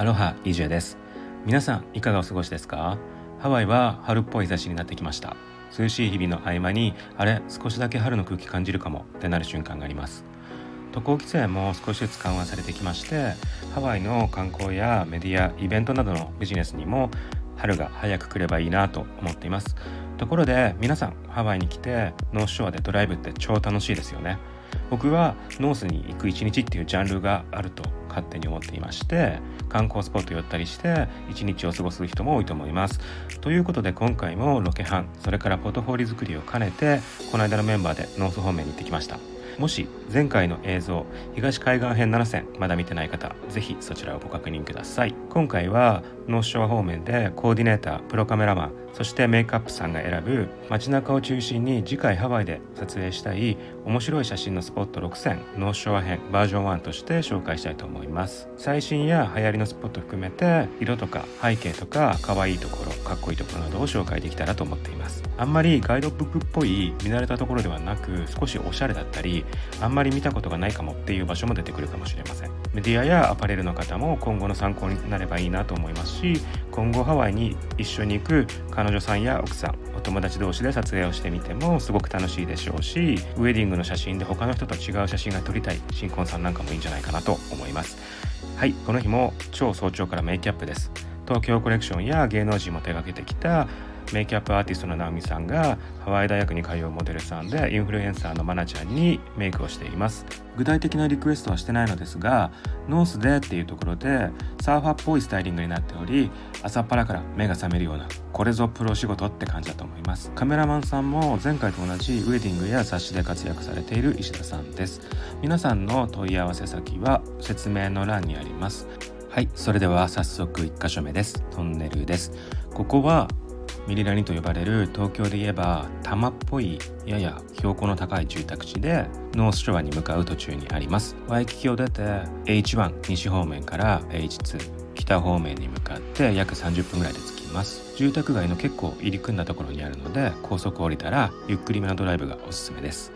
アロハ DJ です。皆さんいかがお過ごしですか？ハワイは春っぽい日差しになってきました。涼しい日々の合間にあれ少しだけ春の空気感じるかも。ってなる瞬間があります。渡航規制も少しずつ緩和されてきましてハワイの観光やメディアイベントなどのビジネスにも春が早く来ればいいなと思っています。ところで皆さんハワイに来てノースショアでドライブって超楽しいですよね。僕はノースに行く一日っていうジャンルがあると勝手に思っていまして観光スポット寄ったりして一日を過ごす人も多いと思います。ということで今回もロケハンそれからポートフォーリオ作りを兼ねてこの間のメンバーでノース方面に行ってきました。もし前回の映像東海岸編7選まだ見てない方ぜひそちらをご確認ください。今回はノースショア方面でコーディネータープロカメラマンそしてメイクアップさんが選ぶ街中を中心に次回ハワイで撮影したい面白い写真のスポット6選ノースショア編バージョン1として紹介したいと思います。最新や流行りのスポット含めて色とか背景とか可愛いところかっこいいところなどを紹介できたらと思っています。あんまりガイドブックっぽい見慣れたところではなく少しおしゃれだったりあんまり見たことがないかもっていう場所も出てくるかもしれません。メディアやアパレルの方も今後の参考になればいいなと思いますし今後ハワイに一緒に行く彼女さんや奥さんお友達同士で撮影をしてみてもすごく楽しいでしょうしウェディングの写真で他の人と違う写真が撮りたい新婚さんなんかもいいんじゃないかなと思います。はいこの日も超早朝からメイキャップです。東京コレクションや芸能人も手掛けてきたメイキャップアーティストの直美さんがハワイ大学に通うモデルさんでインフルエンサーのマナちゃんにメイクをしています。具体的なリクエストはしてないのですがノースでっていうところでサーファーっぽいスタイリングになっており朝っぱらから目が覚めるようなこれぞプロ仕事って感じだと思います。カメラマンさんも前回と同じウェディングや雑誌で活躍されている石田さんです。皆さんの問い合わせ先は説明の欄にあります。はいそれでは早速1箇所目です。トンネルです。ここはミリラニと呼ばれる東京で言えば多摩っぽいやや標高の高い住宅地でノースショアに向かう途中にあります。ワイキキを出て H1 西方面から H2 北方面に向かって約30分ぐらいで着きます。住宅街の結構入り組んだところにあるので高速降りたらゆっくりめのドライブがおすすめです。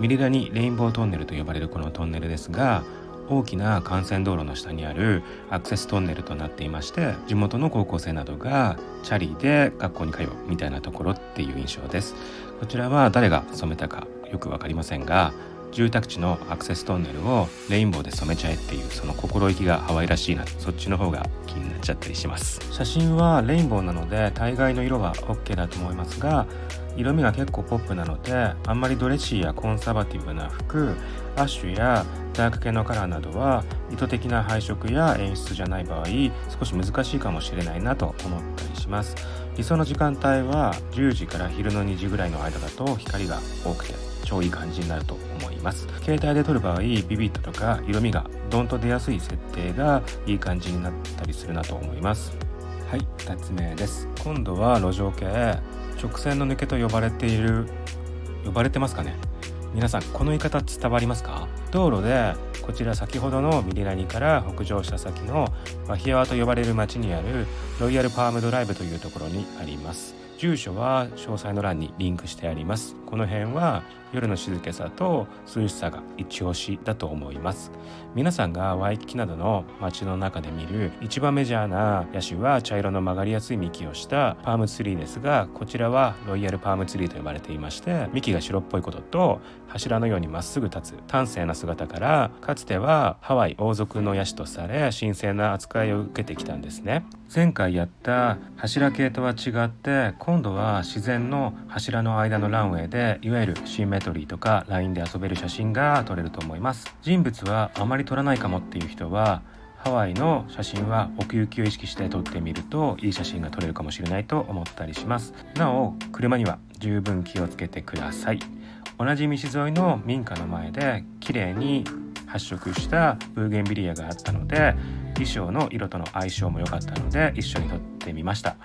ミリラニレインボートンネルと呼ばれるこのトンネルですが大きな幹線道路の下にあるアクセストンネルとなっていまして地元の高校生などがチャリで学校に通うみたいなところっていう印象です。こちらは誰が染めたかよく分かりませんが住宅地のアクセストンネルをレインボーで染めちゃえっていうその心意気がハワイらしいなそっちの方が気になっちゃったりします。写真はレインボーなので大概の色は OK だと思いますが色味が結構ポップなのであんまりドレッシーやコンサバティブな服アッシュやダーク系のカラーなどは意図的な配色や演出じゃない場合少し難しいかもしれないなと思ったりします。理想の時間帯は10時から昼の2時ぐらいの間だと光が多くて超いい感じになると思います。携帯で撮る場合ビビットとか色味がドンと出やすい設定がいい感じになったりするなと思います。はい2つ目です。今度は路上系。直線の抜けと呼ばれている呼ばれてますかね？皆さんこの言い方伝わりますか？道路でこちら先ほどのミリラニから北上した先のワヒアワと呼ばれる町にあるロイヤルパームドライブというところにあります。住所は詳細の欄にリンクしてあります。この辺は夜の静けさと涼しさが一押しだと思います。皆さんがワイキキなどの街の中で見る一番メジャーなヤシは茶色の曲がりやすい幹をしたパームツリーですがこちらはロイヤルパームツリーと呼ばれていまして幹が白っぽいことと柱のようにまっすぐ立つ端正な姿からかつてはハワイ王族のヤシとされ神聖な扱いを受けてきたんですね。前回やった柱系とは違って今度は自然の柱の間のランウェイでいわゆるシンメトリーとかラインで遊べる写真が撮れると思います。人物はあまり撮らないかもっていう人はハワイの写真は奥行きを意識して撮ってみるといい写真が撮れるかもしれないと思ったりします。なお車には十分気をつけてください。同じ道沿いの民家の前で綺麗に発色したブーゲンビリアがあったので衣装の色との相性も良かったので一緒に撮ってみました。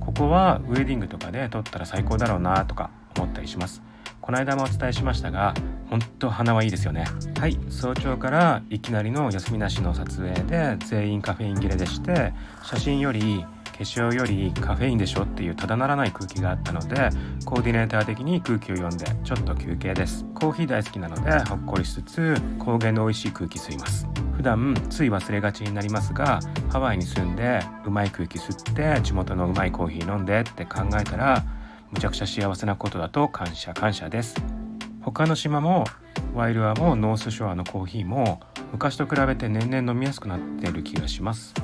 ここはウェディングとかで撮ったら最高だろうなとか思ったりします。この間もお伝えしましたが本当花はいいですよね。はい。早朝からいきなりの休みなしの撮影で全員カフェイン切れでして写真より粧よりカフェインでしょっていうただならない空気があったのでコーディネーター的に空気を読んでちょっと休憩です。コーヒー大好きなのでほっこりしつつ高原の美味しい空気吸います。普段つい忘れがちになりますがハワイに住んでうまい空気吸って地元のうまいコーヒー飲んでって考えたらむちゃくちゃ幸せなことだと感謝感謝です。他の島もワイルアもノースショアのコーヒーも昔と比べて年々飲みやすくなっている気がします。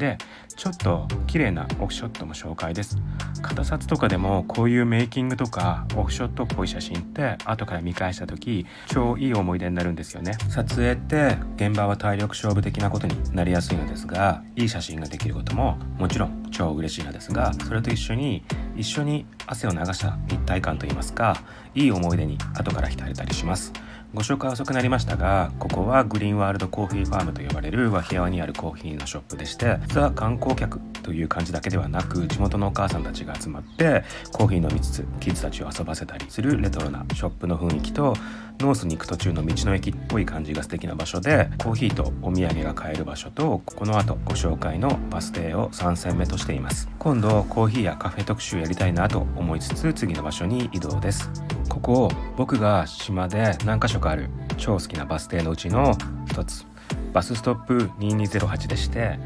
でちょっと綺麗なオフショットも紹介です。片札とかでもこういうメイキングとかオフショットっぽい写真って後から見返した時超いい思い出になるんですよね。撮影って現場は体力勝負的なことになりやすいのですがいい写真ができることももちろん超嬉しいのですがそれと一緒に一緒に汗を流した一体感といいますかいい思い出に後から浸れたりします。ご紹介遅くなりましたがここはグリーンワールドコーヒーファームと呼ばれるワヒアワにあるコーヒーのショップでして実は観光客という感じだけではなく地元のお母さんたちが集まってコーヒー飲みつつキッズたちを遊ばせたりするレトロなショップの雰囲気とノースに行く途中の道の駅っぽい感じが素敵な場所でコーヒーとお土産が買える場所とこの後ご紹介のバス停を3選目としています。今度コーヒーやカフェ特集やりたいなと思いつつ次の場所に移動です。ここを僕が島で何か所かある超好きなバス停のうちの一つ。バスストップ2208でして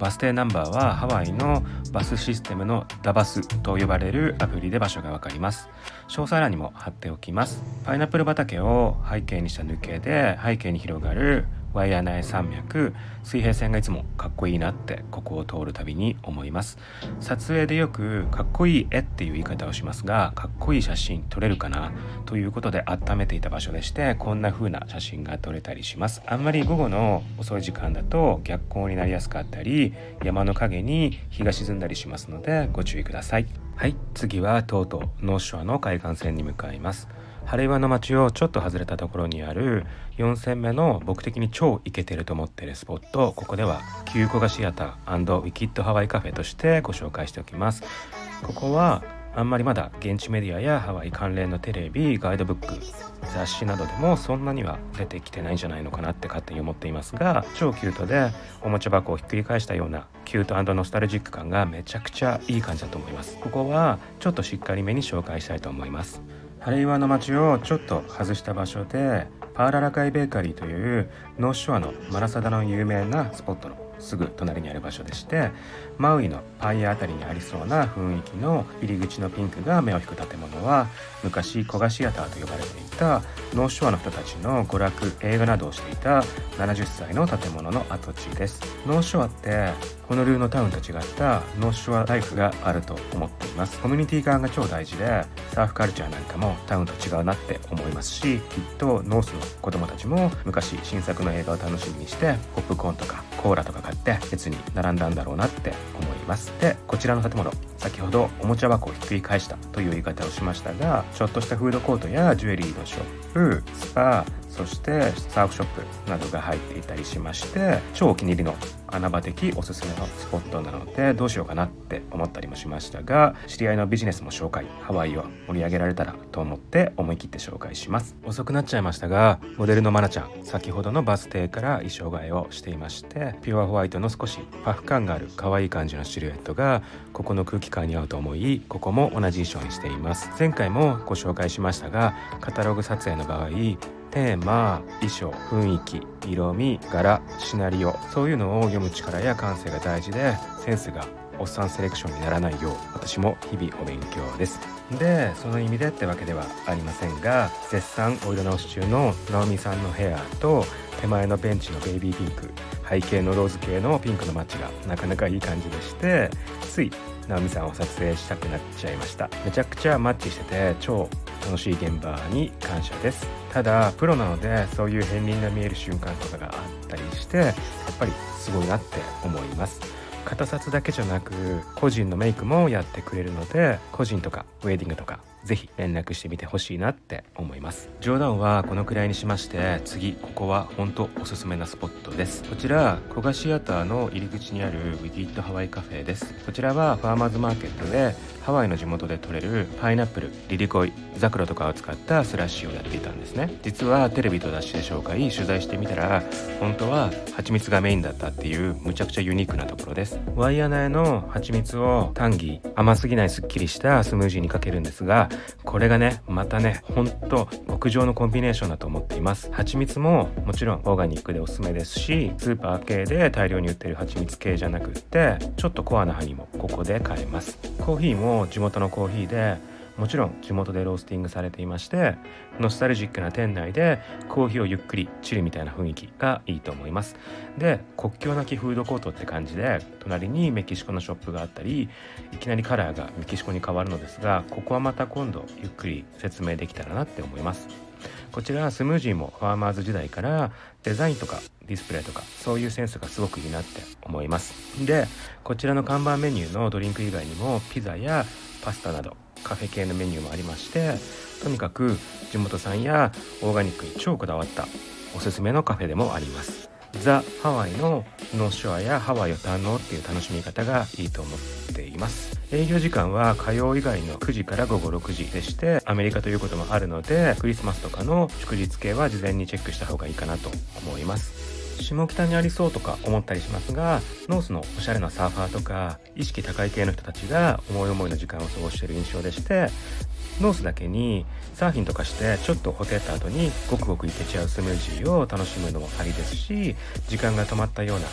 バス停ナンバーはハワイのバスシステムのダバスと呼ばれるアプリで場所がわかります。詳細欄にも貼っておきます。パイナップル畑を背景にした抜けで背景に広がるワイヤー内山脈水平線がいつもかっこいいなってここを通るたびに思います。撮影でよくかっこいい絵っていう言い方をしますがかっこいい写真撮れるかなということで温めていた場所でしてこんな風な写真が撮れたりします。あんまり午後の遅い時間だと逆光になりやすかったり山の陰に日が沈んだりしますのでご注意ください。はい次はとうとうノーショアの海岸線に向かいます。晴れ岩の町をちょっと外れたところにある4戦目の僕的に超イケてると思ってるスポットここでは旧古賀シアターウィキッドハワイカフェとしてご紹介しておきます。ここはあんまりまだ現地メディアやハワイ関連のテレビガイドブック雑誌などでもそんなには出てきてないんじゃないのかなって勝手に思っていますが超キュートでおもちゃ箱をひっくり返したようなキュートノスタルジック感がめちゃくちゃいい感じだと思います。ここはちょっとしっかりめに紹介したいと思います。ハレイワの町をちょっと外した場所でパアラアカイベーカリーというノースショアのマラサダの有名なスポットのすぐ隣にある場所でしてマウイのパイア辺りにありそうな雰囲気の入り口のピンクが目を引く建物は昔古賀シアターと呼ばれていたノーショアの人たちの娯楽映画などをしていた70歳の建物の跡地です。ノーショアってホノルルのタウンと違ったノーショアライフがあると思っています。コミュニティ側が超大事でサーフカルチャーなんかもタウンと違うなって思いますしきっとノースの子供たちも昔新作の映画を楽しみにしてポップコーンとかコーラとか買って列に並んだんだろうなって思います。でこちらの建物先ほどおもちゃ箱をひっくり返したという言い方をしましたがちょっとしたフードコートやジュエリーのショップスパそしてサーフショップなどが入っていたりしまして超お気に入りの穴場的おすすめのスポットなのでどうしようかなって思ったりもしましたが知り合いのビジネスも紹介ハワイを盛り上げられたらと思って思い切って紹介します。遅くなっちゃいましたがモデルのマナちゃん先ほどのバス停から衣装替えをしていましてピュアホワイトの少しパフ感がある可愛い感じのシルエットがここの空気感に合うと思いここも同じ衣装にしています。前回もご紹介しましたがカタログ撮影の場合テーマ衣装雰囲気色味柄シナリオそういうのを読む力や感性が大事でセンスがおっさんセレクションにならないよう私も日々お勉強です。でその意味でってわけではありませんが絶賛お色直し中の直美さんのヘアと手前のベンチのベイビーピンク背景のローズ系のピンクのマッチがなかなかいい感じでしてつい直美さんを撮影したくなっちゃいました。めちゃくちゃマッチしてて超楽しい現場に感謝です。ただプロなのでそういう片鱗が見える瞬間とかがあったりしてやっぱりすごいなって思います。片札だけじゃなく個人のメイクもやってくれるので個人とかウェディングとかぜひ連絡してみてほしいなって思います。冗談はこのくらいにしまして次ここは本当おすすめなスポットです。こちら古賀シアターの入り口にあるウィキッドハワイカフェです。こちらはファーマーズマーケットでハワイの地元で採れるパイナップルリリコイザクロとかを使ったスラッシュをやっていたんですね。実はテレビと雑誌で紹介取材してみたら本当は蜂蜜がメインだったっていうむちゃくちゃユニークなところです。です。ワイヤナへの蜂蜜を単義甘すぎないすっきりしたスムージーにかけるんですがこれがねまたねほんと極上のコンビネーションだと思っています。蜂蜜ももちろんオーガニックでおすすめですしスーパー系で大量に売ってる蜂蜜系じゃなくってちょっとコアな葉にもここで買えます。コーヒーも地元のコーヒーでもちろん地元でロースティングされていましてノスタルジックな店内でコーヒーをゆっくりチルみたいな雰囲気がいいと思います。で国境なきフードコートって感じで隣にメキシコのショップがあったりいきなりカラーがメキシコに変わるのですがここはまた今度ゆっくり説明できたらなって思います。こちらはスムージーもファーマーズ時代からデザインとかディスプレイとかそういうセンスがすごくいいなって思います。でこちらの看板メニューのドリンク以外にもピザやパスタなどカフェ系のメニューもありましてとにかく地元産やオーガニックに超こだわったおすすめのカフェでもあります。ザ・ハワイのノーショアやハワイを堪能っていう楽しみ方がいいと思っています。営業時間は火曜以外の9時から午後6時でしてアメリカということもあるのでクリスマスとかの祝日系は事前にチェックした方がいいかなと思います。下北にありそうとか思ったりしますがノースのおしゃれなサーファーとか意識高い系の人たちが思い思いの時間を過ごしている印象でしてノースだけにサーフィンとかしてちょっとほてった後にごくごくいけちゃうスムージーを楽しむのもありですし時間が止まったような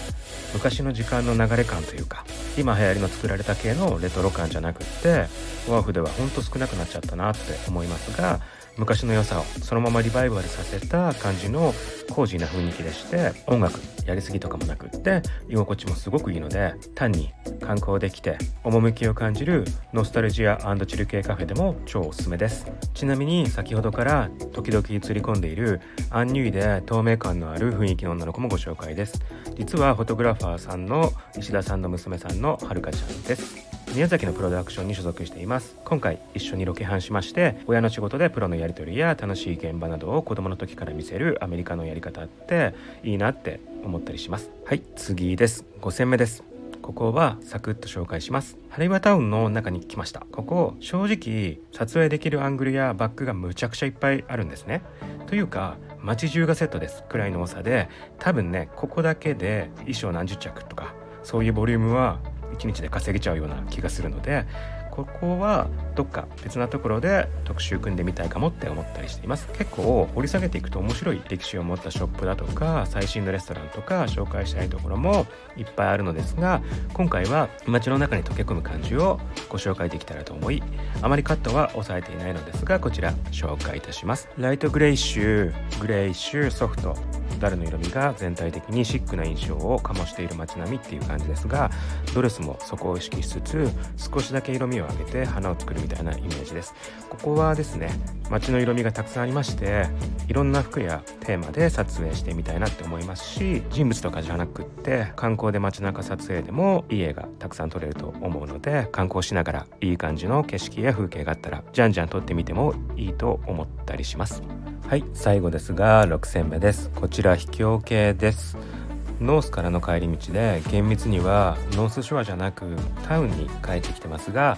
昔の時間の流れ感というか今流行りの作られた系のレトロ感じゃなくってワーフではほんと少なくなっちゃったなって思いますが昔の良さをそのままリバイバルさせた感じのコージーな雰囲気でして音楽やりすぎとかもなくって居心地もすごくいいので単に観光できて趣を感じるノスタルジアチル系カフェでも超おすすめです。ちなみに先ほどから時々映り込んでいるアンニュイで透明感のある雰囲気の女の子もご紹介です。実はフォトグラファーさんの石田さんの娘さんのはるかちゃんです。宮崎のプロダクションに所属しています。今回一緒にロケハンしまして親の仕事でプロのやり取りや楽しい現場などを子供の時から見せるアメリカのやり方っていいなって思ったりします。はい次です。5戦目です。ここはサクッと紹介します。ハリバタウンの中に来ました。ここ正直撮影できるアングルやバックがむちゃくちゃいっぱいあるんですね。というか街中がセットです。くらいの多さで。多分ねここだけで衣装何十着とかそういうボリュームは1日で稼げちゃうような気がするのでここはどっか別なところで特集組んでみたいかもって思ったりしています。結構掘り下げていくと面白い歴史を持ったショップだとか最新のレストランとか紹介したいところもいっぱいあるのですが今回は街の中に溶け込む感じをご紹介できたらと思いあまりカットは押さえていないのですがこちら紹介いたします。ライトグレイッシュグレイッシュソフトダルの色味が全体的にシックな印象を醸している街並みっていう感じですがドレスもそこを意識しつつ少しだけ色味を上げて花を作るみたいなイメージです。ここはですね街の色味がたくさんありましていろんな服やテーマで撮影してみたいなって思いますし人物とかじゃなくって観光で街中撮影でもいい絵がたくさん撮れると思うので観光しながらいい感じの景色や風景があったらじゃんじゃん撮ってみてもいいと思ったりします。はい最後ですが6選目です。こちら秘境系です。ノースからの帰り道で厳密にはノースショアじゃなくタウンに帰ってきてますが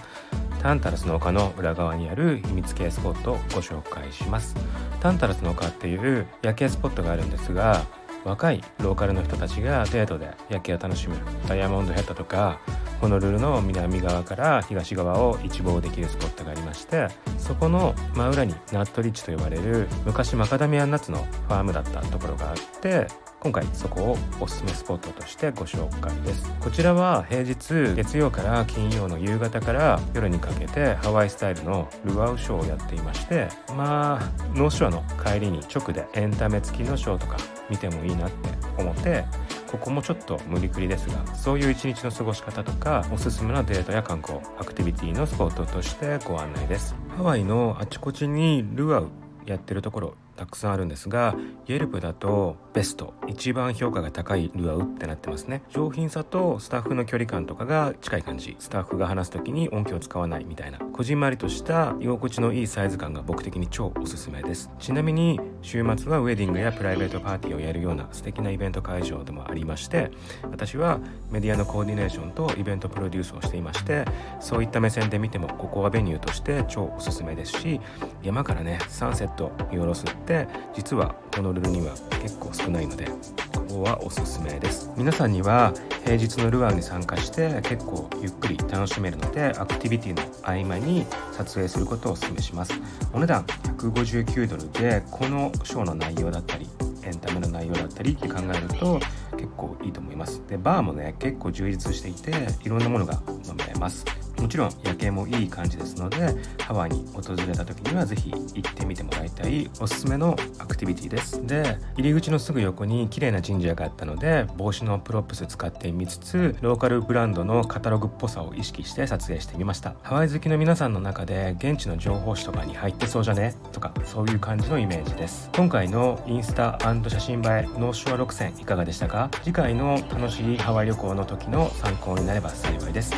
タンタラスの丘の裏側にある秘境系スポットをご紹介します。タンタラスの丘っていう夜景スポットがあるんですが若いローカルの人たちがデートで夜景を楽しむダイヤモンドヘッドとかホノルルの南側から東側を一望できるスポットがありましてそこの真裏にナットリッジと呼ばれる昔マカダミアンナッツのファームだったところがあって今回そこをおすすめスポットとしてご紹介です。こちらは平日月曜から金曜の夕方から夜にかけてハワイスタイルのルアウショーをやっていましてまあノースショアの帰りに直でエンタメ付きのショーとか見てもいいなって思ってここもちょっと無理くりですがそういう一日の過ごし方とかおすすめのデートや観光アクティビティのスポットとしてご案内です。ハワイのあちこちにルアウやってるところたくさんあるんですが Yelp だとベスト一番評価が高いルアウってなってますね。上品さとスタッフの距離感とかが近い感じ。スタッフが話す時に音響を使わないみたいなこじんまりとした居心地のいいサイズ感が僕的に超おすすめです。ちなみに週末はウェディングやプライベートパーティーをやるような素敵なイベント会場でもありまして私はメディアのコーディネーションとイベントプロデュースをしていましてそういった目線で見てもここはベニューとして超おすすめですし山からねサンセット見下ろすって実はホノルルには結構少ないのでここはおすすめです。皆さんには平日のルアーに参加して結構ゆっくり楽しめるのでアクティビティの合間に撮影することをお勧めします。お値段159ドルでこのショーの内容だったりエンタメの内容だったりって考えると結構いいと思います。でバーもね結構充実していていろんなものが飲めます。もちろん夜景もいい感じですのでハワイに訪れた時には是非行ってみてもらいたいおすすめのアクティビティです。で入り口のすぐ横に綺麗な神社があったので帽子のプロップス使ってみつつローカルブランドのカタログっぽさを意識して撮影してみました。ハワイ好きの皆さんの中で現地の情報誌とかに入ってそうじゃね？とかそういう感じのイメージです。今回のインスタ写真映えノースショア6選いかがでしたか？次回の楽しいハワイ旅行の時の参考になれば幸いです。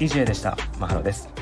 EJ でした。マハロです。